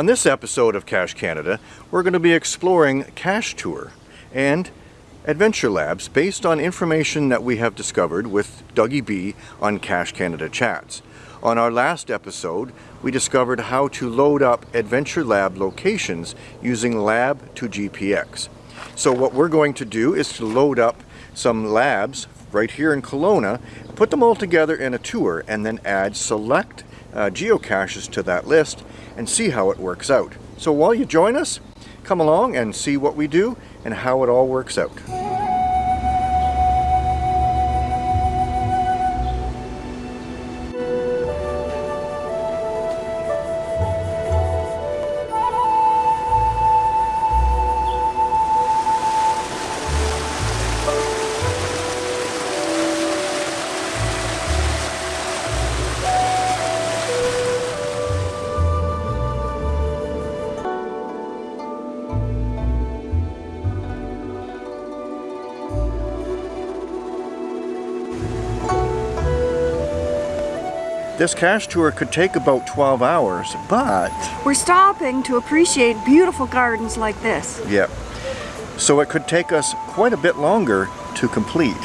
On this episode of Cache Canada, we're going to be exploring Cache Tour and Adventure Labs based on information that we have discovered with Dougie B on Cache Canada Chats. On our last episode, we discovered how to load up Adventure Lab locations using Lab to GPX. So what we're going to do is to load up some labs right here in Kelowna, put them all together in a tour, and then add select uh, geocaches to that list and see how it works out. So while you join us, come along and see what we do and how it all works out. This cache tour could take about 12 hours, but... We're stopping to appreciate beautiful gardens like this. Yeah. So it could take us quite a bit longer to complete.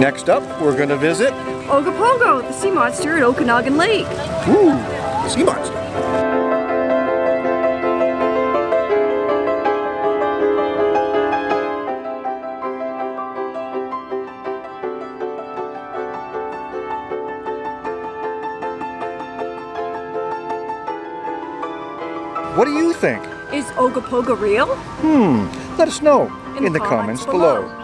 Next up, we're going to visit... Ogopogo, the sea monster at Okanagan Lake. Ooh, the sea monster. What do you think? Is Ogopogo real? Hmm, let us know in, In the, comments, comments below. below.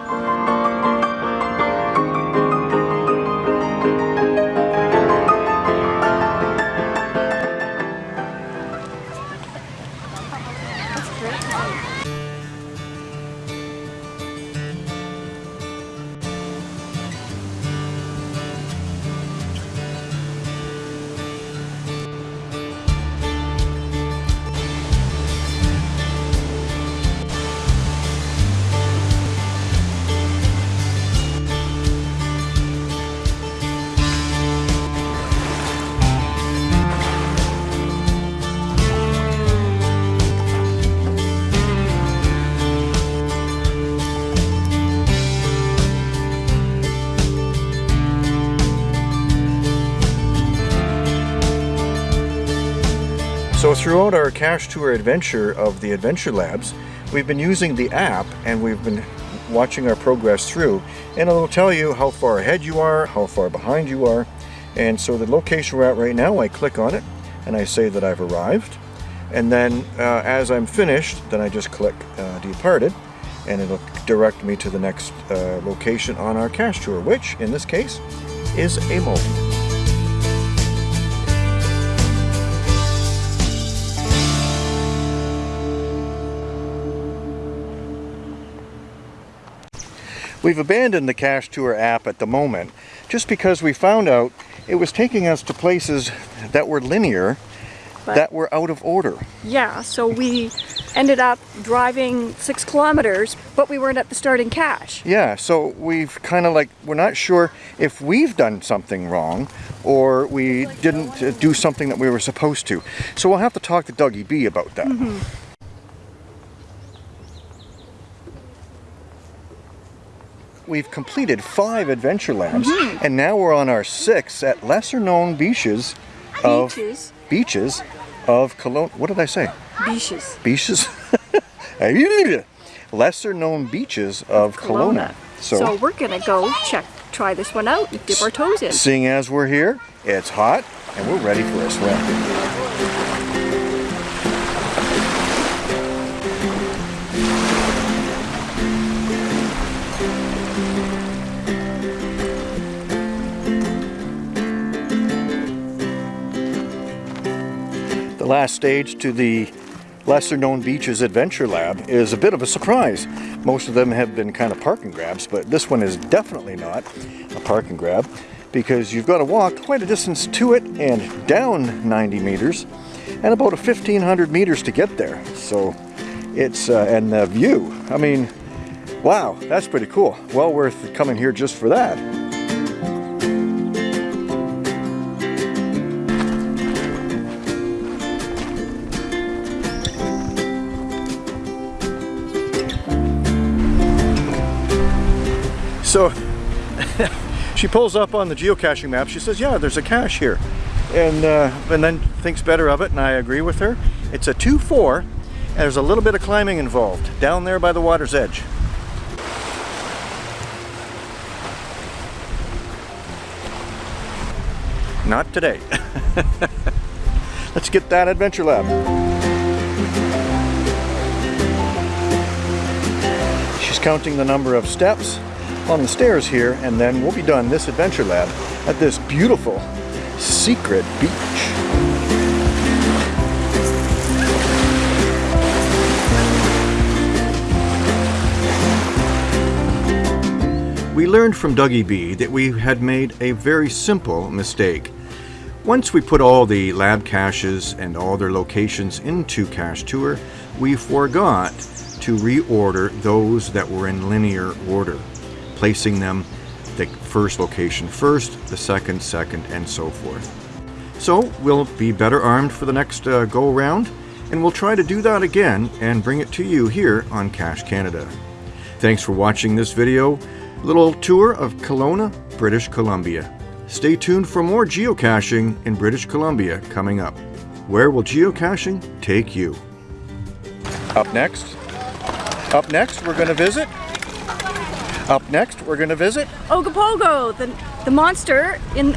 Throughout our cache tour adventure of the Adventure Labs, we've been using the app and we've been watching our progress through and it'll tell you how far ahead you are, how far behind you are. And so the location we're at right now, I click on it and I say that I've arrived. And then uh, as I'm finished, then I just click uh, departed and it'll direct me to the next uh, location on our cache tour, which in this case is a multi. We've abandoned the Cache Tour app at the moment just because we found out it was taking us to places that were linear But- that were out of order. Yeah, so we ended up driving six kilometers, but we weren't at the starting cache. Yeah, so we've kind of like, we're not sure if we've done something wrong or we didn't uh, do something that we were supposed to. So we'll have to talk to Dougie B about that. We've completed five adventure labs mm-hmm. and now we're on our sixth at lesser known beaches of Beaches. beaches of Cologne. What did I say? Beaches. Beaches? lesser known beaches of Kelowna. So, we're gonna go check, try this one out and dip our toes in. Seeing as we're here, it's hot and we're ready for a swim. The last stage to the lesser known beaches adventure lab is a bit of a surprise. Most of them have been kind of parking grabs, but this one is definitely not a parking grab because you've got to walk quite a distance to it and down 90 meters and about a 1500 meters to get there. So it's, uh, and the view, I mean, wow, that's pretty cool. Well worth coming here just for that. So she pulls up on the geocaching map. She says, yeah, there's a cache here. And, uh, and then thinks better of it, and I agree with her. It's a 2-4, and there's a little bit of climbing involved, down there by the water's edge. Not today. Let's get that adventure lab. She's counting the number of steps on the stairs here and then we'll be done this adventure lab at this beautiful secret beach. We learned from Dougie B that we had made a very simple mistake. Once we put all the lab caches and all their locations into Cache Tour, we forgot to reorder those that were in linear order, placing them the first location first, the second, second, and so forth. So we'll be better armed for the next uh, go around, and we'll try to do that again and bring it to you here on Cache Canada. Thanks for watching this video, little tour of Kelowna, British Columbia. Stay tuned for more geocaching in British Columbia coming up. Where will geocaching take you? Up next, up next we're going to visit. Up next we're going to visit Ogopogo, the, the monster in